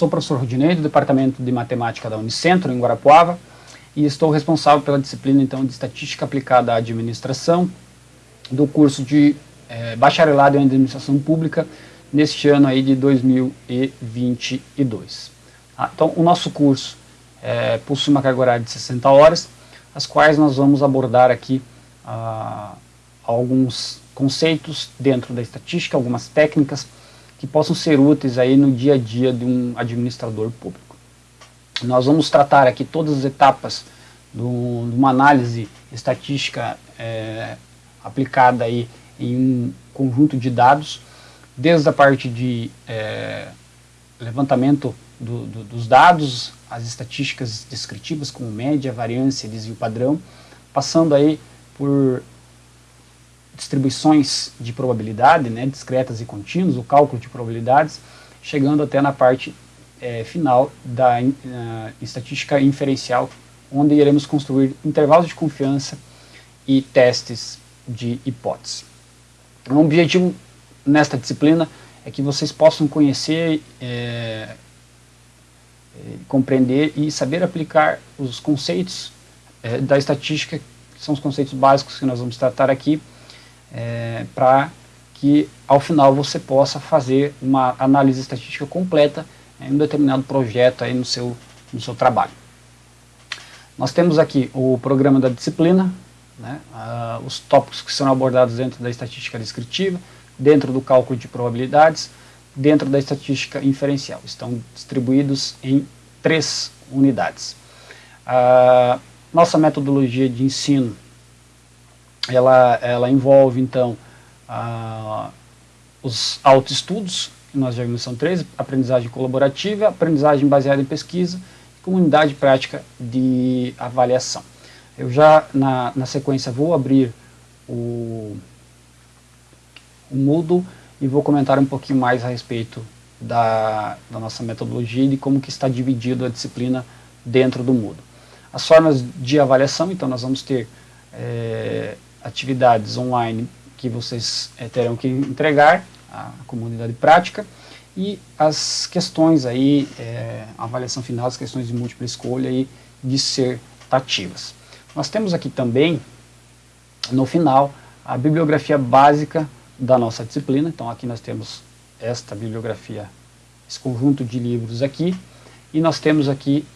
sou o professor Rudinei, do Departamento de Matemática da Unicentro, em Guarapuava, e estou responsável pela disciplina então de Estatística Aplicada à Administração, do curso de é, Bacharelado em Administração Pública, neste ano aí de 2022. Tá? Então, o nosso curso é, possui uma carga horária de 60 horas, as quais nós vamos abordar aqui ah, alguns conceitos dentro da estatística, algumas técnicas que possam ser úteis aí no dia a dia de um administrador público. Nós vamos tratar aqui todas as etapas de uma análise estatística é, aplicada aí em um conjunto de dados, desde a parte de é, levantamento do, do, dos dados, as estatísticas descritivas como média, variância, desvio padrão, passando aí por distribuições de probabilidade, né, discretas e contínuas, o cálculo de probabilidades, chegando até na parte é, final da uh, estatística inferencial, onde iremos construir intervalos de confiança e testes de hipótese. O objetivo nesta disciplina é que vocês possam conhecer, é, compreender e saber aplicar os conceitos é, da estatística, que são os conceitos básicos que nós vamos tratar aqui, é, para que ao final você possa fazer uma análise estatística completa em um determinado projeto aí no seu, no seu trabalho. Nós temos aqui o programa da disciplina, né, uh, os tópicos que serão abordados dentro da estatística descritiva, dentro do cálculo de probabilidades, dentro da estatística inferencial. Estão distribuídos em três unidades. Uh, nossa metodologia de ensino ela, ela envolve, então, uh, os autoestudos, que nós já vimos são três, aprendizagem colaborativa, aprendizagem baseada em pesquisa, comunidade prática de avaliação. Eu já, na, na sequência, vou abrir o, o Moodle e vou comentar um pouquinho mais a respeito da, da nossa metodologia e de como que está dividido a disciplina dentro do Moodle. As formas de avaliação, então nós vamos ter é, atividades online que vocês é, terão que entregar à comunidade prática. E as questões aí, é, a avaliação final, as questões de múltipla escolha e dissertativas. Nós temos aqui também, no final, a bibliografia básica da nossa disciplina, então aqui nós temos esta bibliografia, esse conjunto de livros aqui, e nós temos aqui,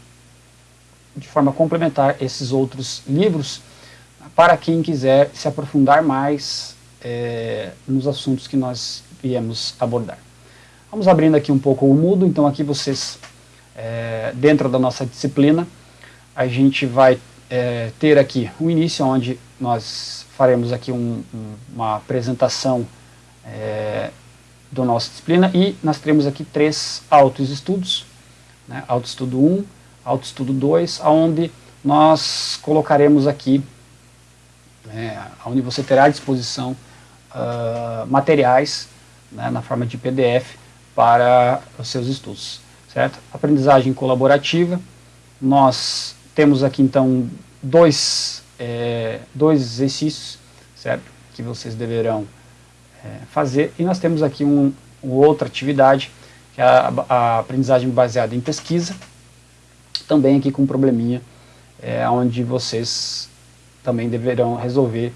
de forma complementar, esses outros livros, para quem quiser se aprofundar mais é, nos assuntos que nós viemos abordar. Vamos abrindo aqui um pouco o Moodle, então aqui vocês, é, dentro da nossa disciplina, a gente vai é, ter aqui o início, onde nós faremos aqui um, um, uma apresentação é, da nossa disciplina e nós teremos aqui três autoestudos, né, autoestudo 1, autoestudo 2, onde nós colocaremos aqui né, onde você terá à disposição uh, materiais né, na forma de PDF para os seus estudos, certo? Aprendizagem colaborativa, nós temos aqui então dois, é, dois exercícios, certo? Que vocês deverão é, fazer, e nós temos aqui um, uma outra atividade, que é a, a, aprendizagem baseada em pesquisa, também aqui com um probleminha, é, onde vocês também deverão resolver,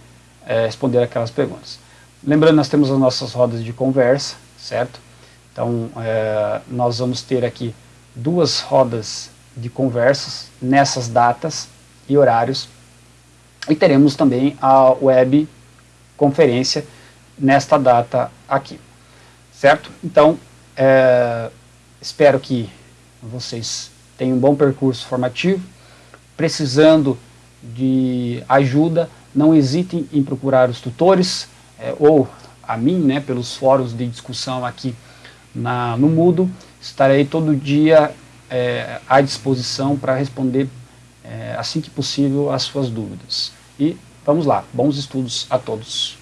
é, responder aquelas perguntas. Lembrando, nós temos as nossas rodas de conversa, certo? Então, é, nós vamos ter aqui duas rodas de conversas nessas datas e horários, e teremos também a web conferência nesta data aqui, certo? Então, é, espero que vocês tenham um bom percurso formativo, precisando de ajuda, não hesitem em procurar os tutores é, ou a mim, né, pelos fóruns de discussão aqui na, no Mudo. Estarei todo dia é, à disposição para responder é, assim que possível as suas dúvidas. E vamos lá, bons estudos a todos.